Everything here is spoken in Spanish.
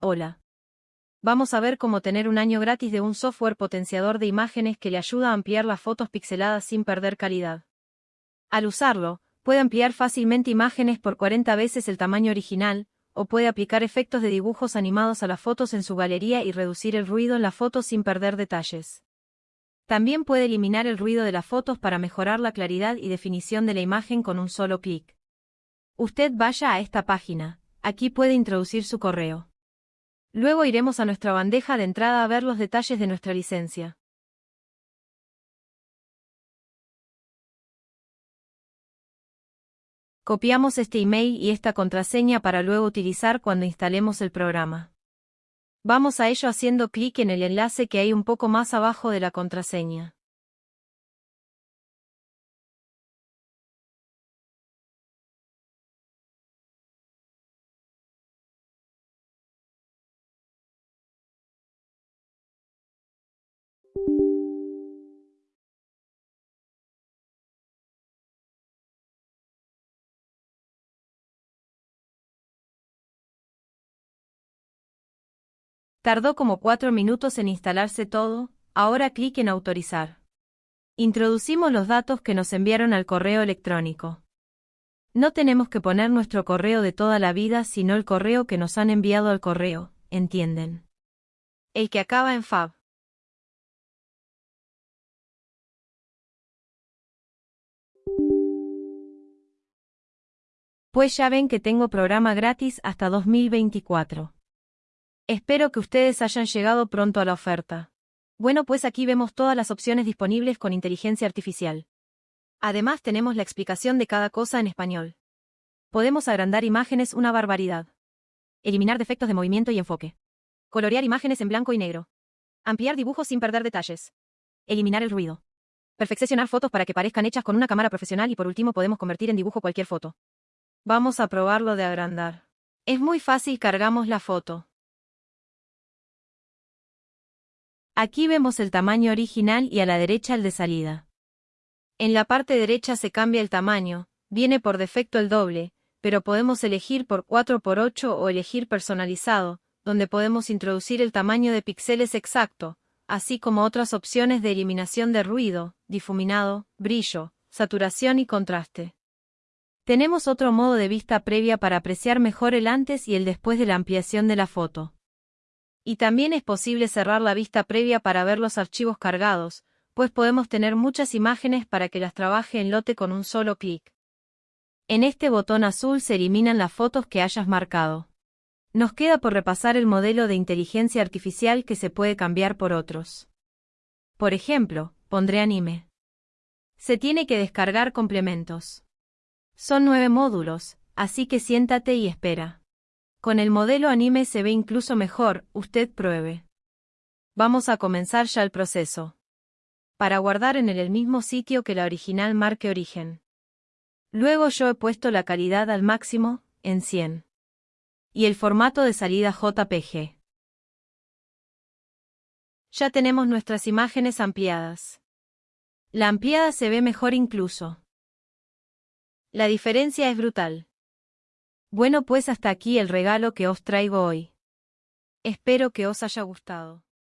Hola. Vamos a ver cómo tener un año gratis de un software potenciador de imágenes que le ayuda a ampliar las fotos pixeladas sin perder calidad. Al usarlo, puede ampliar fácilmente imágenes por 40 veces el tamaño original, o puede aplicar efectos de dibujos animados a las fotos en su galería y reducir el ruido en la foto sin perder detalles. También puede eliminar el ruido de las fotos para mejorar la claridad y definición de la imagen con un solo clic. Usted vaya a esta página, aquí puede introducir su correo. Luego iremos a nuestra bandeja de entrada a ver los detalles de nuestra licencia. Copiamos este email y esta contraseña para luego utilizar cuando instalemos el programa. Vamos a ello haciendo clic en el enlace que hay un poco más abajo de la contraseña. Tardó como cuatro minutos en instalarse todo, ahora clic en autorizar. Introducimos los datos que nos enviaron al correo electrónico. No tenemos que poner nuestro correo de toda la vida, sino el correo que nos han enviado al correo, ¿entienden? El que acaba en fab. Pues ya ven que tengo programa gratis hasta 2024. Espero que ustedes hayan llegado pronto a la oferta. Bueno, pues aquí vemos todas las opciones disponibles con inteligencia artificial. Además tenemos la explicación de cada cosa en español. Podemos agrandar imágenes una barbaridad. Eliminar defectos de movimiento y enfoque. Colorear imágenes en blanco y negro. Ampliar dibujos sin perder detalles. Eliminar el ruido. Perfeccionar fotos para que parezcan hechas con una cámara profesional y por último podemos convertir en dibujo cualquier foto. Vamos a probarlo de agrandar. Es muy fácil, cargamos la foto. Aquí vemos el tamaño original y a la derecha el de salida. En la parte derecha se cambia el tamaño, viene por defecto el doble, pero podemos elegir por 4x8 o elegir personalizado, donde podemos introducir el tamaño de píxeles exacto, así como otras opciones de eliminación de ruido, difuminado, brillo, saturación y contraste. Tenemos otro modo de vista previa para apreciar mejor el antes y el después de la ampliación de la foto. Y también es posible cerrar la vista previa para ver los archivos cargados, pues podemos tener muchas imágenes para que las trabaje en lote con un solo clic. En este botón azul se eliminan las fotos que hayas marcado. Nos queda por repasar el modelo de inteligencia artificial que se puede cambiar por otros. Por ejemplo, pondré anime. Se tiene que descargar complementos. Son nueve módulos, así que siéntate y espera. Con el modelo anime se ve incluso mejor, usted pruebe. Vamos a comenzar ya el proceso. Para guardar en el mismo sitio que la original marque origen. Luego yo he puesto la calidad al máximo, en 100. Y el formato de salida JPG. Ya tenemos nuestras imágenes ampliadas. La ampliada se ve mejor incluso. La diferencia es brutal. Bueno pues hasta aquí el regalo que os traigo hoy. Espero que os haya gustado.